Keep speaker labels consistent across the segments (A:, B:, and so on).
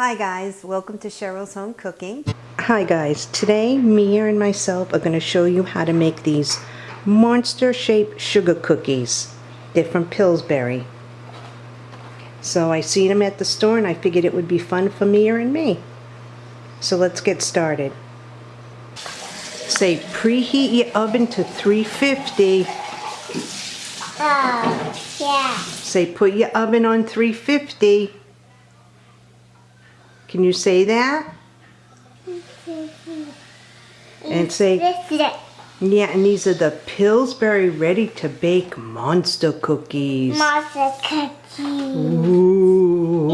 A: Hi guys, welcome to Cheryl's Home Cooking.
B: Hi guys, today Mia and myself are going to show you how to make these monster shaped sugar cookies. They're from Pillsbury. So I seen them at the store and I figured it would be fun for Mia and me. So let's get started. Say preheat your oven to 350.
C: Oh, yeah.
B: Say put your oven on 350. Can you say that? And say, yeah, and these are the Pillsbury Ready to Bake Monster Cookies.
C: Monster cookie.
B: Ooh.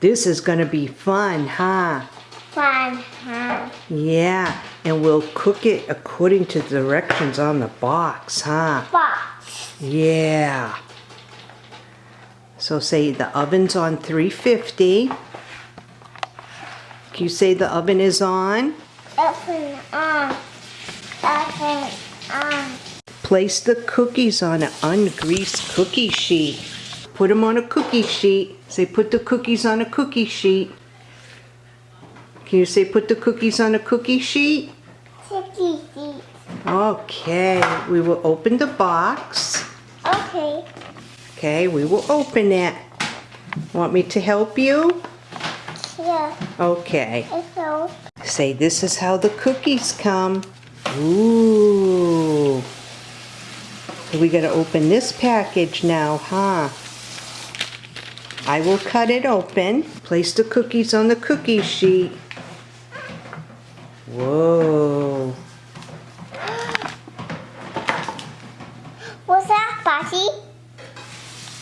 B: This is going to be fun, huh?
C: Fun, huh?
B: Yeah, and we'll cook it according to the directions on the box, huh?
C: Box.
B: Yeah. So say the oven's on 350. Can you say the oven is on?
C: Open on. Open on.
B: Place the cookies on an ungreased cookie sheet. Put them on a cookie sheet. Say put the cookies on a cookie sheet. Can you say put the cookies on a cookie sheet?
C: Cookie seat.
B: Okay, we will open the box.
C: Okay.
B: Okay, we will open it. Want me to help you?
C: Yeah.
B: Okay.
C: So.
B: Say this is how the cookies come. Ooh. We gotta open this package now, huh? I will cut it open. Place the cookies on the cookie sheet. Whoa.
C: What's that, Bossy?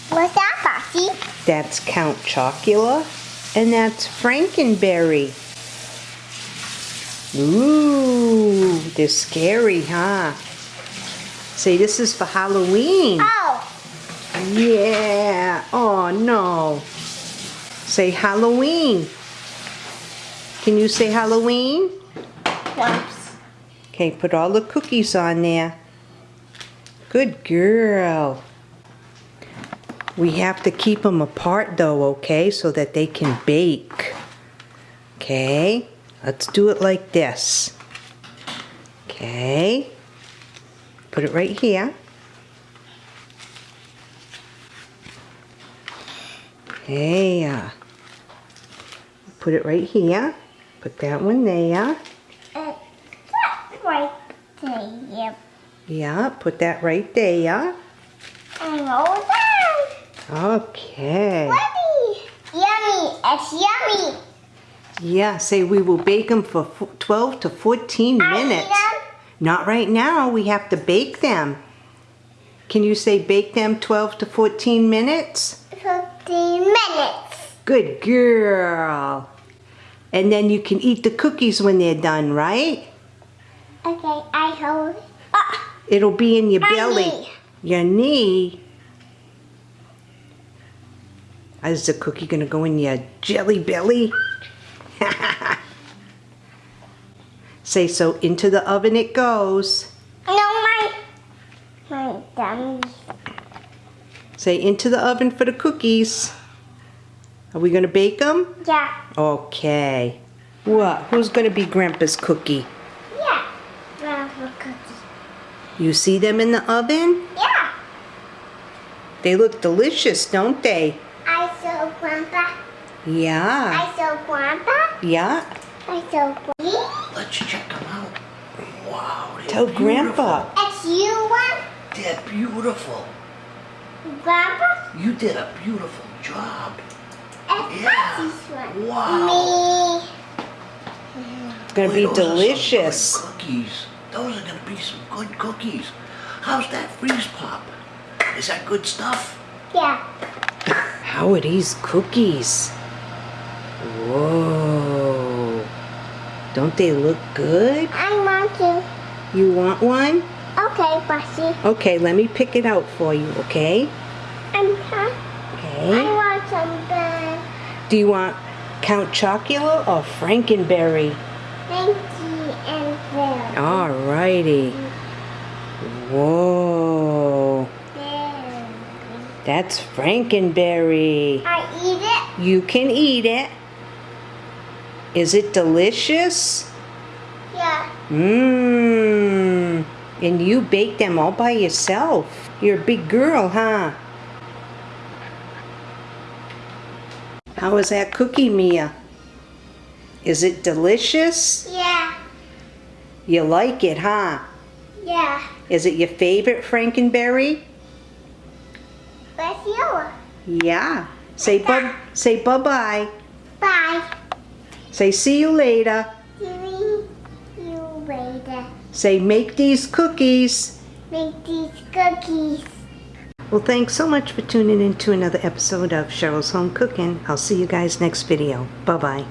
C: What's that, Bossy?
B: That's Count Chocula. And that's Frankenberry. Ooh, they're scary, huh? Say this is for Halloween.
C: Oh.
B: Yeah. Oh no. Say Halloween. Can you say Halloween?
C: Whoops.
B: Okay, put all the cookies on there. Good girl. We have to keep them apart though, okay, so that they can bake. Okay, let's do it like this. Okay, put it right here. Yeah. Put it right here. Put that one there.
C: Uh, right there.
B: Yeah, put that right there.
C: And roll down.
B: Okay.
C: Yummy! Yummy. It's yummy.
B: Yeah, say we will bake them for 12 to 14
C: I
B: minutes. Not right now, we have to bake them. Can you say bake them 12 to 14 minutes?
C: 15 minutes.
B: Good girl. And then you can eat the cookies when they're done, right?
C: Okay, I hold. Ah,
B: It'll be in your belly.
C: knee.
B: Your knee. Is the cookie gonna go in your jelly belly? Say so into the oven it goes.
C: no, my, my dummy.
B: Say into the oven for the cookies. Are we gonna bake them?
C: Yeah,
B: Okay. What? Who's gonna be Grandpa's cookie?
C: yeah. Grandpa cookie.
B: You see them in the oven?
C: Yeah.
B: They look delicious, don't they?
C: I saw Grandpa.
B: Yeah.
C: I saw Grandpa.
B: Yeah.
C: I saw Grandpa.
D: Let's check them out. Wow. they're
B: Tell Grandpa.
D: beautiful.
C: It's you one,
D: They're beautiful.
C: Grandpa.
D: You did a beautiful job.
C: It's
D: Yeah.
C: Bossy's one.
D: Wow.
C: Me.
B: It's gonna
D: Boy,
B: be
D: those are some
B: delicious.
D: good cookies. Those are gonna be some good cookies. How's that freeze pop? Is that good stuff?
C: Yeah.
B: How are these cookies? Whoa. Don't they look good?
C: I want to.
B: You want one?
C: Okay, Bossy.
B: Okay, let me pick it out for you, okay?
C: I'm huh? I want some.
B: Do you want Count Chocula or Frankenberry?
C: Thank you and there.
B: Alrighty. Whoa.
C: There.
B: That's Frankenberry.
C: I eat it.
B: You can eat it. Is it delicious?
C: Yeah.
B: Mmm. And you bake them all by yourself. You're a big girl, huh? How is that cookie, Mia? Is it delicious?
C: Yeah.
B: You like it, huh?
C: Yeah.
B: Is it your favorite Frankenberry?
C: Where's you?
B: Yeah. Say bye. Say bye-bye.
C: bye.
B: Say see you later.
C: See you later.
B: Say make these cookies.
C: Make these cookies.
B: Well, thanks so much for tuning in to another episode of Cheryl's Home Cooking. I'll see you guys next video. Bye bye.